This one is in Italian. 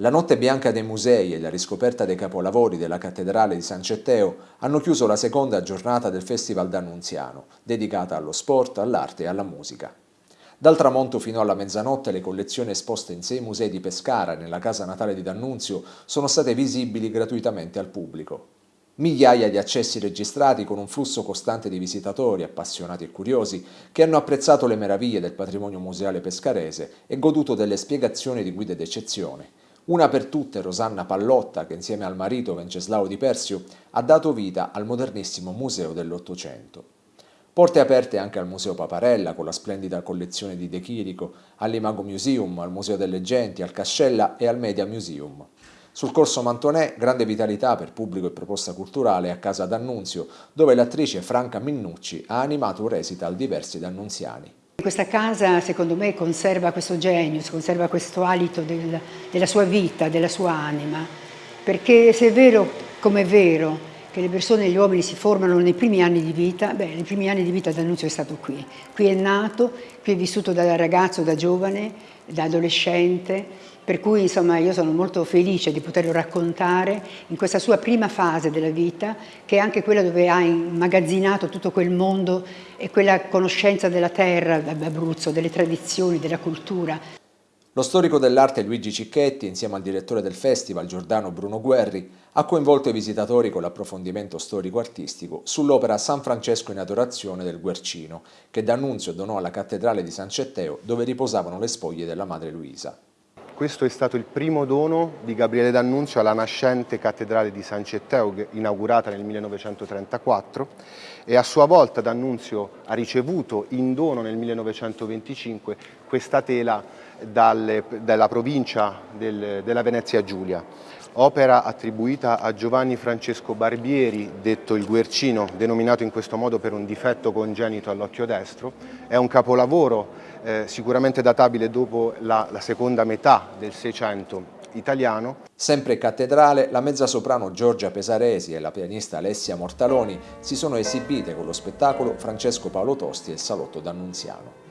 La notte bianca dei musei e la riscoperta dei capolavori della cattedrale di San Cetteo hanno chiuso la seconda giornata del Festival d'Annunziano, dedicata allo sport, all'arte e alla musica. Dal tramonto fino alla mezzanotte le collezioni esposte in sei musei di Pescara nella casa natale di D'Annunzio sono state visibili gratuitamente al pubblico. Migliaia di accessi registrati con un flusso costante di visitatori, appassionati e curiosi, che hanno apprezzato le meraviglie del patrimonio museale pescarese e goduto delle spiegazioni di guide d'eccezione, una per tutte Rosanna Pallotta, che insieme al marito Venceslao Di Persio ha dato vita al modernissimo museo dell'Ottocento. Porte aperte anche al Museo Paparella con la splendida collezione di De Chirico, all'Imago Museum, al Museo delle Genti, al Cascella e al Media Museum. Sul corso Mantonè, grande vitalità per pubblico e proposta culturale a casa d'Annunzio, dove l'attrice Franca Minnucci ha animato un recital diversi d'annunziani. Questa casa secondo me conserva questo genio, conserva questo alito del, della sua vita, della sua anima, perché se è vero come è vero che le persone e gli uomini si formano nei primi anni di vita, beh, nei primi anni di vita D'Annunzio è stato qui. Qui è nato, qui è vissuto da ragazzo, da giovane, da adolescente, per cui insomma io sono molto felice di poterlo raccontare in questa sua prima fase della vita, che è anche quella dove ha immagazzinato tutto quel mondo e quella conoscenza della terra, d'Abruzzo, delle tradizioni, della cultura. Lo storico dell'arte Luigi Cicchetti, insieme al direttore del festival Giordano Bruno Guerri, ha coinvolto i visitatori con l'approfondimento storico-artistico sull'opera San Francesco in adorazione del Guercino, che D'Annunzio donò alla cattedrale di San Cetteo dove riposavano le spoglie della madre Luisa. Questo è stato il primo dono di Gabriele D'Annunzio alla nascente cattedrale di San Cetteo, inaugurata nel 1934, e a sua volta D'Annunzio ha ricevuto in dono nel 1925 questa tela dalle, dalla provincia del, della Venezia Giulia. Opera attribuita a Giovanni Francesco Barbieri, detto il Guercino, denominato in questo modo per un difetto congenito all'occhio destro. È un capolavoro eh, sicuramente databile dopo la, la seconda metà del Seicento italiano. Sempre cattedrale, la mezzasoprano Giorgia Pesaresi e la pianista Alessia Mortaloni si sono esibite con lo spettacolo Francesco Paolo Tosti e il Salotto d'Annunziano.